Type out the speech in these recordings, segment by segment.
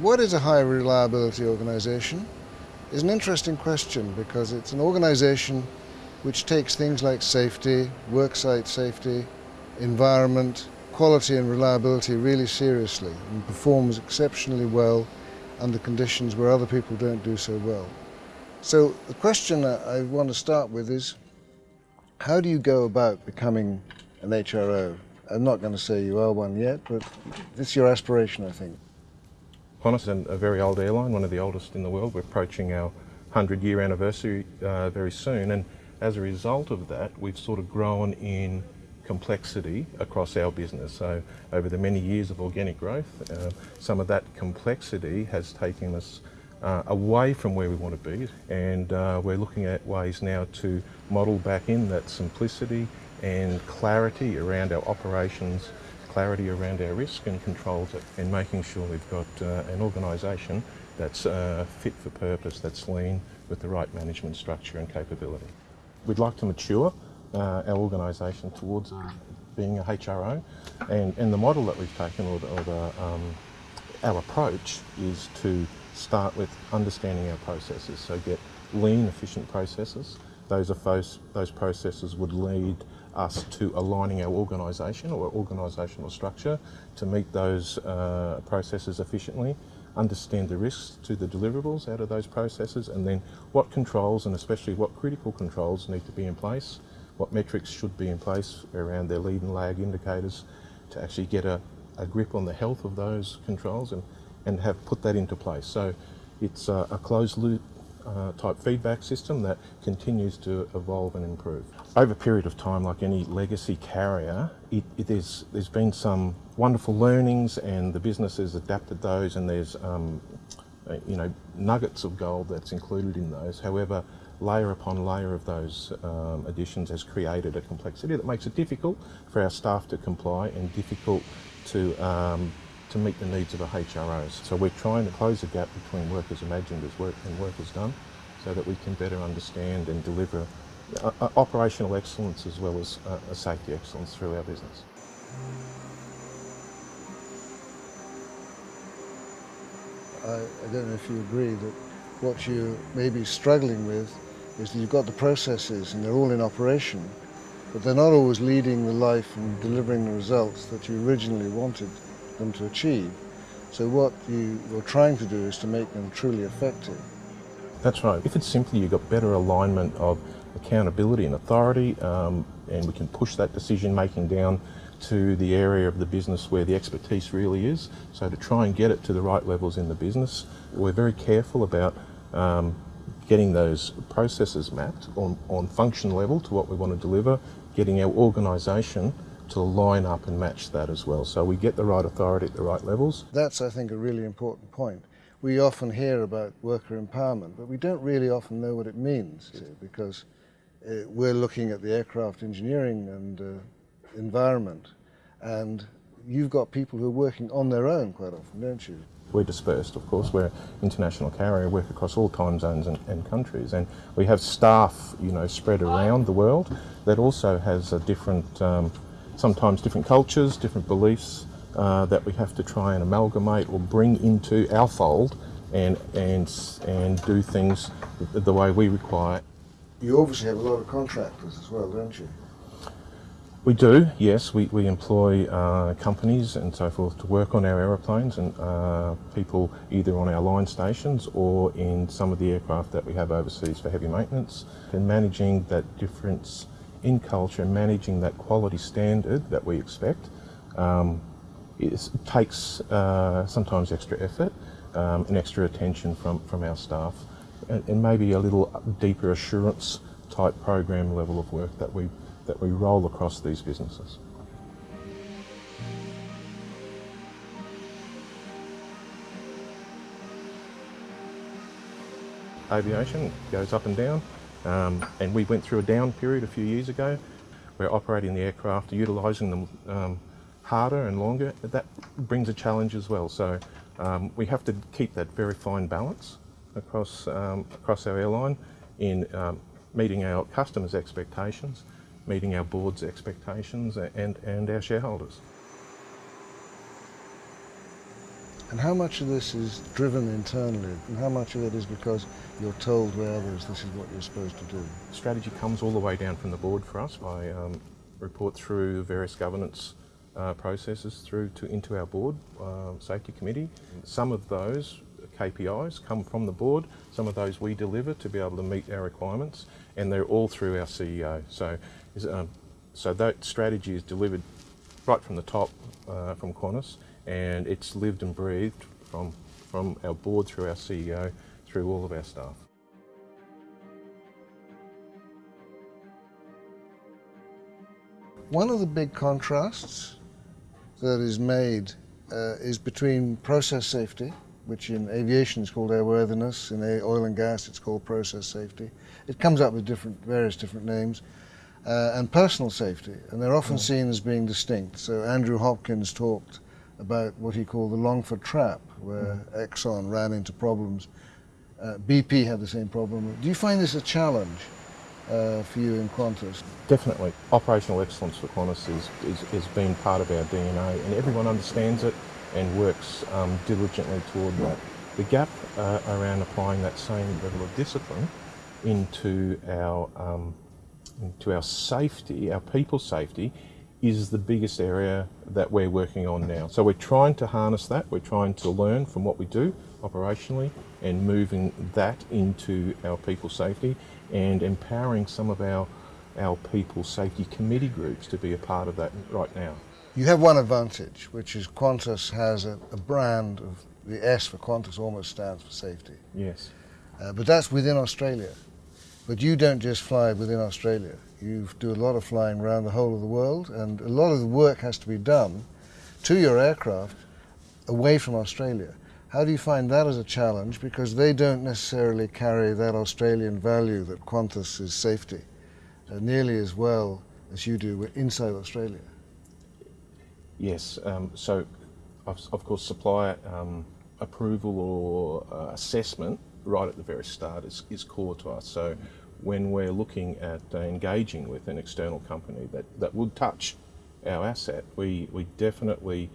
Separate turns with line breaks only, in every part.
What is a high reliability organisation? Is an interesting question because it's an organisation which takes things like safety, worksite safety, environment, quality and reliability really seriously and performs exceptionally well under conditions where other people don't do so well. So the question I want to start with is, how do you go about becoming an HRO? I'm not going to say you are one yet, but it's your aspiration, I think.
Qantas is a very old airline, one of the oldest in the world. We're approaching our 100 year anniversary uh, very soon. And as a result of that, we've sort of grown in complexity across our business. So over the many years of organic growth, uh, some of that complexity has taken us uh, away from where we want to be and uh, we're looking at ways now to model back in that simplicity and clarity around our operations, clarity around our risk and controls and making sure we've got uh, an organisation that's uh, fit for purpose, that's lean with the right management structure and capability. We'd like to mature uh, our organisation towards uh, being a HRO and, and the model that we've taken or, the, or the, um, our approach is to start with understanding our processes. So get lean, efficient processes. Those, those, those processes would lead us to aligning our organisation or organisational structure to meet those uh, processes efficiently, understand the risks to the deliverables out of those processes, and then what controls and especially what critical controls need to be in place, what metrics should be in place around their lead and lag indicators to actually get a, a grip on the health of those controls and and have put that into place. So it's a, a closed loop uh, type feedback system that continues to evolve and improve. Over a period of time, like any legacy carrier, it, it is, there's been some wonderful learnings and the business has adapted those and there's um, uh, you know, nuggets of gold that's included in those. However, layer upon layer of those um, additions has created a complexity that makes it difficult for our staff to comply and difficult to um, to meet the needs of the HROs. So we're trying to close the gap between workers imagined as work and workers done so that we can better understand and deliver uh, uh, operational excellence as well as uh, safety excellence through our business.
I, I don't know if you agree that what you may be struggling with is that you've got the processes and they're all in operation, but they're not always leading the life and delivering the results that you originally wanted them to achieve. So what you, you're trying to do is to make them truly effective.
That's right. If it's simply you've got better alignment of accountability and authority, um, and we can push that decision making down to the area of the business where the expertise really is. So to try and get it to the right levels in the business, we're very careful about um, getting those processes mapped on, on function level to what we want to deliver, getting our organisation to line up and match that as well. So we get the right authority at the right levels.
That's, I think, a really important point. We often hear about worker empowerment, but we don't really often know what it means because uh, we're looking at the aircraft engineering and uh, environment, and you've got people who are working on their own quite often, don't you?
We're dispersed, of course. We're international carrier, work across all time zones and, and, countries, and we have staff, you know, spread around the world that also has a different um, sometimes different cultures, different beliefs uh, that we have to try and amalgamate or bring into our fold and, and, and do things the way we require.
You obviously have a lot of contractors as well, don't you?
We do, yes. We, we employ uh, companies and so forth to work on our aeroplanes and uh, people either on our line stations or in some of the aircraft that we have overseas for heavy maintenance and managing that difference in culture, managing that quality standard that we expect, um, it takes uh, sometimes extra effort um, and extra attention from, from our staff and, and, maybe a little deeper assurance type program level of work that we, that we roll across these businesses. Aviation goes up and down. Um, and we went through a down period a few years ago. We're operating the aircraft, utilising them um, harder and longer. That brings a challenge as well. So um, we have to keep that very fine balance across, um, across our airline in um, meeting our customers' expectations, meeting our board's expectations and, and our shareholders.
And how much of this is driven internally and how much of it is because you're told by others this is what you're supposed to do?
Strategy comes all the way down from the board for us. I um, report through various governance uh, processes through to into our board uh, safety committee. Some of those KPIs come from the board, some of those we deliver to be able to meet our requirements, and they're all through our CEO. So, um, so that strategy is delivered right from the top uh, from Qantas, and it's lived and breathed from, from our board through our CEO through all of our staff.
One of the big contrasts that is made uh, is between process safety, which in aviation is called airworthiness, in oil and gas it's called process safety. It comes up with different, various different names, uh, and personal safety, and they're often mm. seen as being distinct. So Andrew Hopkins talked about what he called the Longford trap, where mm. Exxon ran into problems. Uh, BP had the same problem. Do you find this a challenge? uh, for you in Qantas?
Definitely. Operational excellence for Qantas is, is, has been part of our DNA and everyone understands it and works um, diligently toward that. The gap uh, around applying that same level of discipline into our, um, into our safety, our people's safety, is the biggest area that we're working on now. So we're trying to harness that, we're trying to learn from what we do operationally and moving that into our people safety and empowering some of our, our people safety committee groups to be a part of that right now.
You have one advantage, which is Qantas has a, a brand of the S for Qantas almost stands for safety.
Yes.
Uh, but that's within Australia. But you don't just fly within Australia. You do a lot of flying around the whole of the world, and a lot of the work has to be done to your aircraft away from Australia. How do you find that as a challenge? Because they don't necessarily carry that Australian value that Qantas is safety uh, nearly as well as you do inside Australia.
Yes, um, so of, of, course supplier um, approval or uh, assessment right at the very start is, is core to us. So when we're looking at uh, engaging with an external company that, that would touch our asset, we, we definitely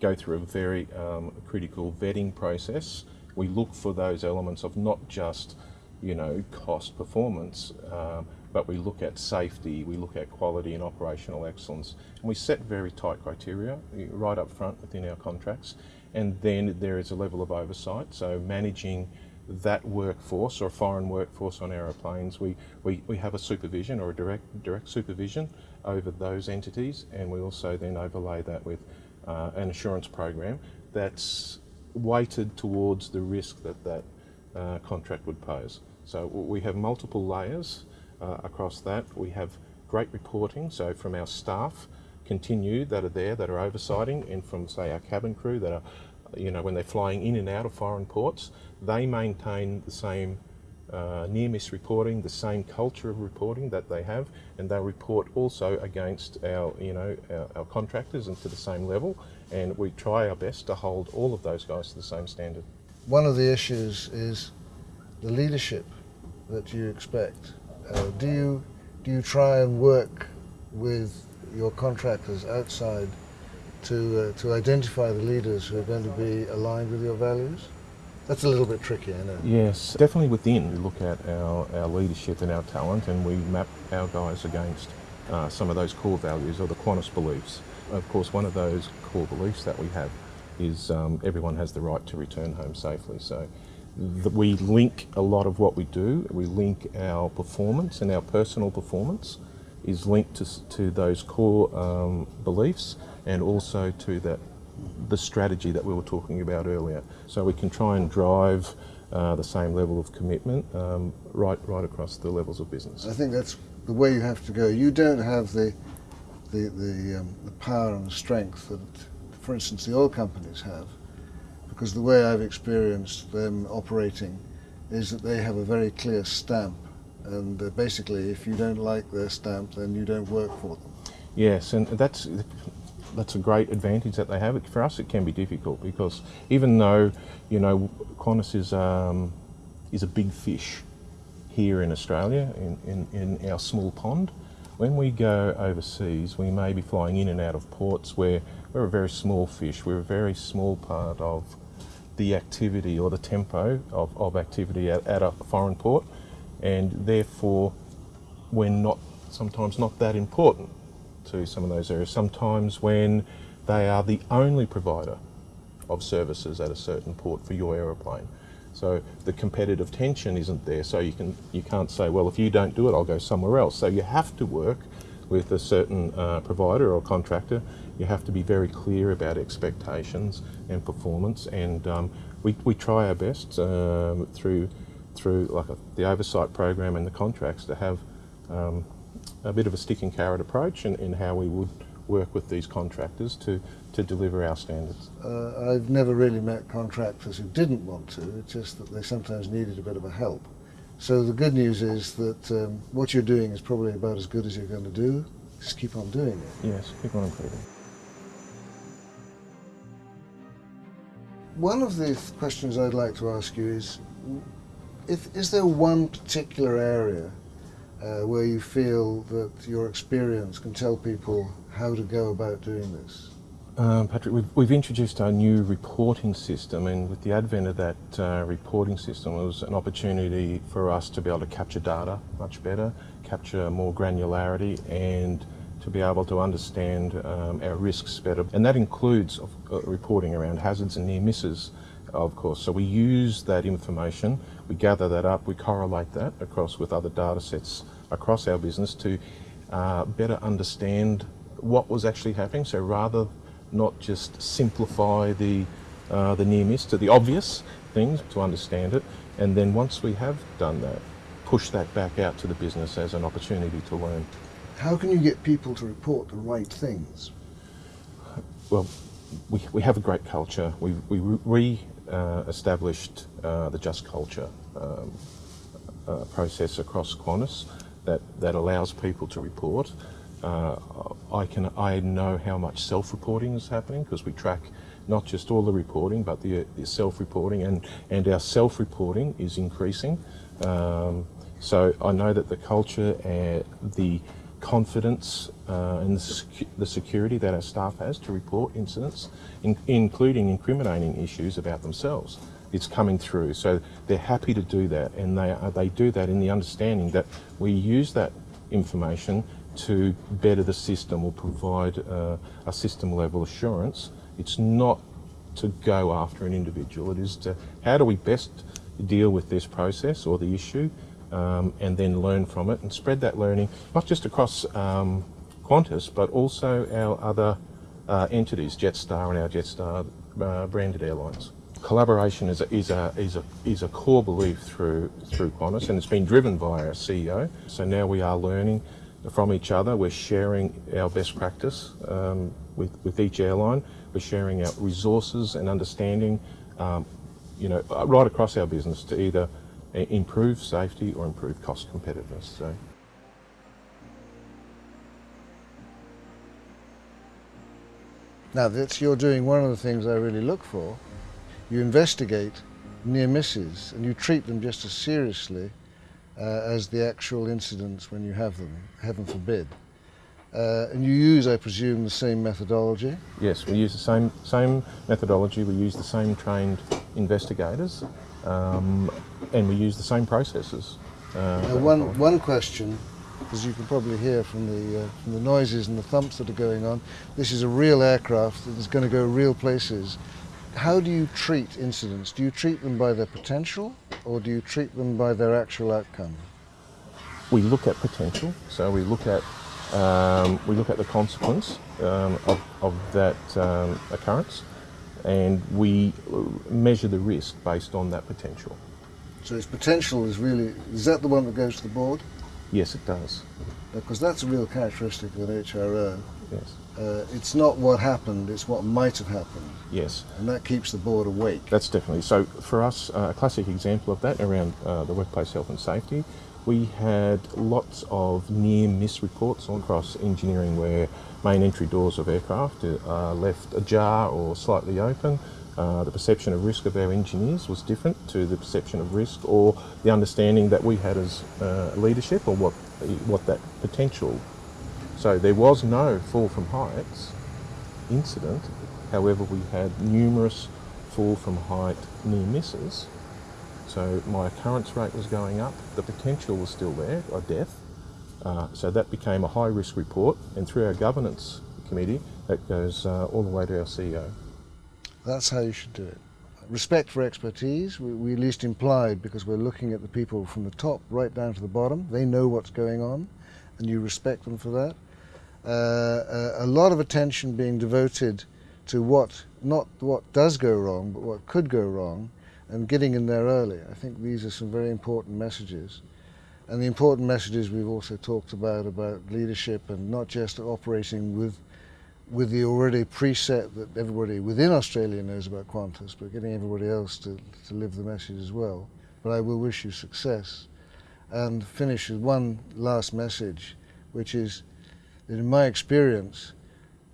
go through a very um, critical vetting process. We look for those elements of not just, you know, cost performance, um, but we look at safety, we look at quality and operational excellence. And we set very tight criteria right up front within our contracts. And then there is a level of oversight, so managing that workforce or foreign workforce on aeroplanes, we, we, we have a supervision or a direct, direct supervision over those entities and we also then overlay that with uh, an assurance program that's weighted towards the risk that that uh, contract would pose. So we have multiple layers uh, across that. We have great reporting, so from our staff continue that are there, that are oversighting, and from say our cabin crew that are, you know, when they're flying in and out of foreign ports, they maintain the same uh, near miss reporting, the same culture of reporting that they have, and they report also against our, you know, our, our, contractors and to the same level. And we try our best to hold all of those guys to the same standard.
One of the issues is the leadership that you expect. Uh, do you do you try and work with your contractors outside to uh, to identify the leaders who are going to be aligned with your values? That's a little bit tricky, I know.
Yes, definitely within. We look at our, our leadership and our talent and we map our guys against uh, some of those core values or the Qantas beliefs. Of course, one of those core beliefs that we have is um, everyone has the right to return home safely. So we link a lot of what we do. We link our performance and our personal performance is linked to, to those core um, beliefs and also to that the strategy that we were talking about earlier. So we can try and drive uh, the same level of commitment um, right right across the levels of business.
I think that's the way you have to go. You don't have the the the, um, the power and the strength that, for instance, the oil companies have, because the way I've experienced them operating is that they have a very clear stamp, and uh, basically, if you don't like their stamp, then you don't work for them.
Yes, and that's that's a great advantage that they have. For us, it can be difficult because even though, you know, Qantas is, um, is a big fish here in Australia, in, in, in our small pond, when we go overseas, we may be flying in and out of ports where we're a very small fish. We're a very small part of the activity or the tempo of, of activity at, at a foreign port, and therefore we're not sometimes not that important to some of those areas. Sometimes when they are the only provider of services at a certain port for your aeroplane. So the competitive tension isn't there. So you can you can't say, well, if you don't do it, I'll go somewhere else. So you have to work with a certain uh, provider or contractor. You have to be very clear about expectations and performance. And um, we, we try our best um, through through like a, the oversight program and the contracts to have um, a bit of a stick and carrot approach in, in how we would work with these contractors to, to deliver our standards.
Uh, I've never really met contractors who didn't want to, it's just that they sometimes needed a bit of a help. So the good news is that um, what you're doing is probably about as good as you're going to do. Just keep on doing it.
Yes, keep on improving.
One of the questions I'd like to ask you is, if, is there one particular area uh, where you feel that your experience can tell people how to go about doing this?
Um, Patrick, we've, we've introduced our new reporting system, and with the advent of that uh, reporting system, it was an opportunity for us to be able to capture data much better, capture more granularity, and to be able to understand um, our risks better. And that includes uh, reporting around hazards and near misses, of course. So we use that information, we gather that up, we correlate that across with other data sets across our business to uh, better understand what was actually happening. So rather not just simplify the, uh, the near miss to the obvious things to understand it. And then once we have done that, push that back out to the business as an opportunity to learn.
How can you get people to report the right things?
Well, we, we have a great culture. We, we re uh, established uh, the Just Culture um, uh, process across Qantas that, that allows people to report. Uh, I can I know how much self-reporting is happening because we track not just all the reporting but the, the self-reporting and and our self-reporting is increasing. Um, so I know that the culture and the confidence uh, and the, secu the, security that our staff has to report incidents, in including incriminating issues about themselves, it's coming through. So they're happy to do that, and they uh, they do that in the understanding that we use that information to better the system or provide uh, a system level assurance. It's not to go after an individual. It is to how do we best deal with this process or the issue um, and then learn from it and spread that learning not just across um, Qantas but also our other uh, entities, Jetstar and our Jetstar uh, branded airlines. Collaboration is a, is, a, is, a, is a core belief through, through Qantas and it's been driven by our CEO. So now we are learning from each other. We're sharing our best practice um, with, with each airline. We're sharing our resources and understanding, um, you know, uh, right across our business to either improve safety or improve cost competitiveness. So.
Now that's, you're doing one of the things I really look for. You investigate near misses and you treat them just as seriously uh, as the actual incidents when you have them, heaven forbid. Uh, and you use, I presume, the same methodology?
Yes, we use the same, same methodology, we use the same trained investigators, um, and we use the same processes.
Uh, one, one question, as you can probably hear from the, uh, from the noises and the thumps that are going on, this is a real aircraft that is going to go real places. How do you treat incidents? Do you treat them by their potential or do you treat them by their actual outcome?
We look at potential, so we look at um, we look at the consequence um, of, of, that um, occurrence and we measure the risk based on that potential.
So its potential is really, is that the one that goes to the board?
Yes, it does.
Because that's a real characteristic of an HRO.
Yes.
Uh, it's not what happened, it's what might have happened.
Yes.
And that keeps the board awake.
That's definitely. So for us, uh, a classic example of that around uh, the workplace health and safety, we had lots of near miss reports across engineering where main entry doors of aircraft are left ajar or slightly open. Uh, the perception of risk of our engineers was different to the perception of risk or the understanding that we had as uh, leadership or what, what that potential. So there was no fall from heights incident, however we had numerous fall from height near misses. So my occurrence rate was going up, the potential was still there of death. Uh, so that became a high risk report, and through our governance committee, that goes uh, all the way to our CEO.
That's how you should do it. Respect for expertise, we, we at least implied because we're looking at the people from the top right down to the bottom. They know what's going on, and you respect them for that. Uh, a, a lot of attention being devoted to what, not what does go wrong, but what could go wrong, and getting in there early. I think these are some very important messages. And the important messages we've also talked about, about leadership and not just operating with, with the already preset that everybody within Australia knows about Qantas, but getting everybody else to, to live the message as well. But I will wish you success. And finish with one last message, which is in my experience,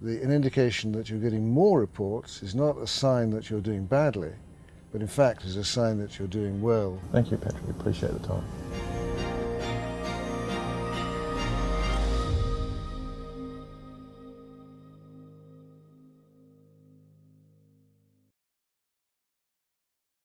the, an indication that you're getting more reports is not a sign that you're doing badly, but in fact is a sign that you're doing well.
Thank you, Patrick. Appreciate the time.